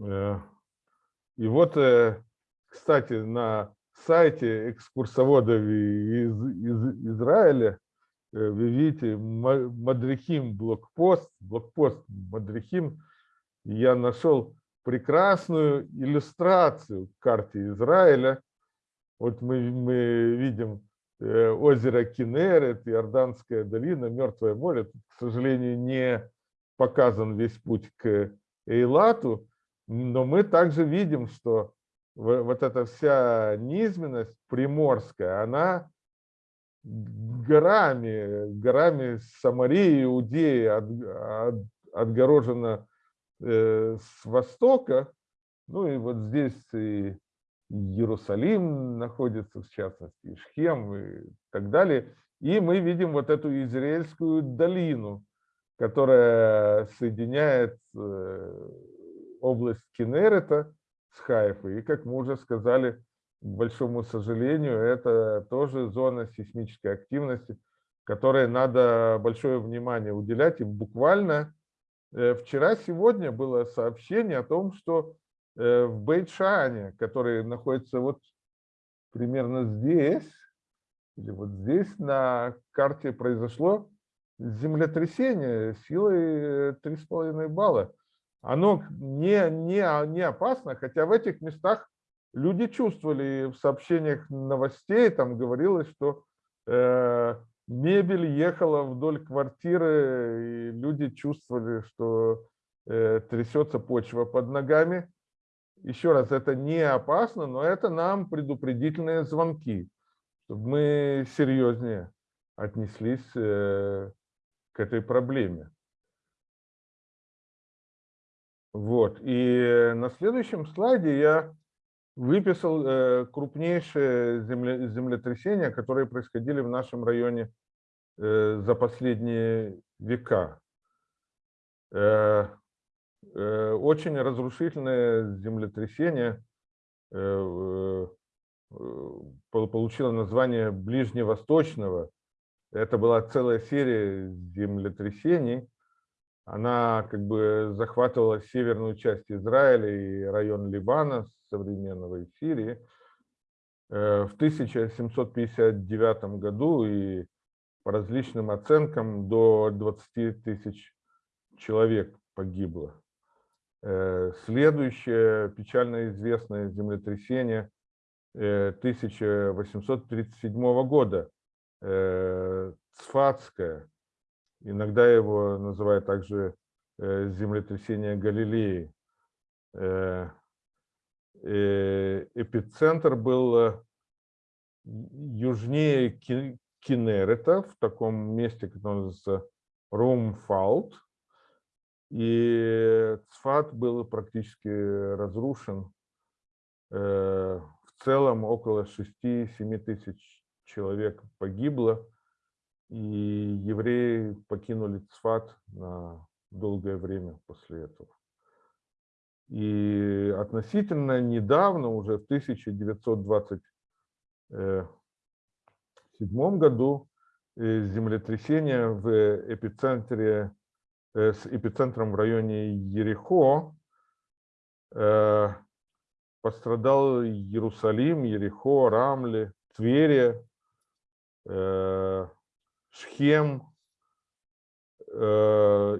И вот, кстати, на сайте экскурсоводов из, из Израиля вы видите Мадрихим блокпост, блокпост Мадрихим. Я нашел прекрасную иллюстрацию к карте Израиля. Вот мы, мы видим Э, озеро Кинерет, Иорданская долина, Мертвое море. К сожалению, не показан весь путь к Эйлату, но мы также видим, что вот эта вся низменность приморская, она горами, горами Самарии, Иудеи от, от, отгорожена э, с востока. Ну и вот здесь и Иерусалим находится, в частности, Шхем и так далее. И мы видим вот эту Израильскую долину, которая соединяет э, область Кенерета с Хайфой. И, как мы уже сказали, к большому сожалению, это тоже зона сейсмической активности, которой надо большое внимание уделять. И буквально э, вчера-сегодня было сообщение о том, что Э, в Бейтшане, который находится вот примерно здесь, или вот здесь на карте произошло землетрясение силой 3,5 балла. Оно не, не, не опасно, хотя в этих местах люди чувствовали, в сообщениях новостей там говорилось, что э, мебель ехала вдоль квартиры, и люди чувствовали, что э, трясется почва под ногами еще раз, это не опасно, но это нам предупредительные звонки, чтобы мы серьезнее отнеслись э, к этой проблеме. Вот. И на следующем слайде я выписал э, крупнейшие земле, землетрясения, которые происходили в нашем районе э, за последние века. Э, очень разрушительное землетрясение получило название Ближневосточного. Это была целая серия землетрясений. Она как бы захватывала северную часть Израиля и район Ливана, современного и Сирии. В 1759 году и по различным оценкам до 20 тысяч человек погибло. Э, следующее печально известное землетрясение 1837 э, года, э, Цфатское, иногда его называют также землетрясение Галилеи. Эпицентр был южнее Кинерета, в таком месте, которое называется Румфалт, и Цфат был практически разрушен. Э, в целом около 6-7 тысяч человек погибло, и евреи покинули Цфат на долгое время после этого. И относительно недавно, уже в 1927 году, э, землетрясение в эпицентре Э, с эпицентром в районе Ерехо. Э, пострадал Иерусалим, Ерехо, Рамли, Твери, э, Шхем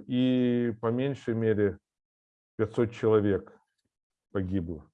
и по меньшей мере 500 человек погибло.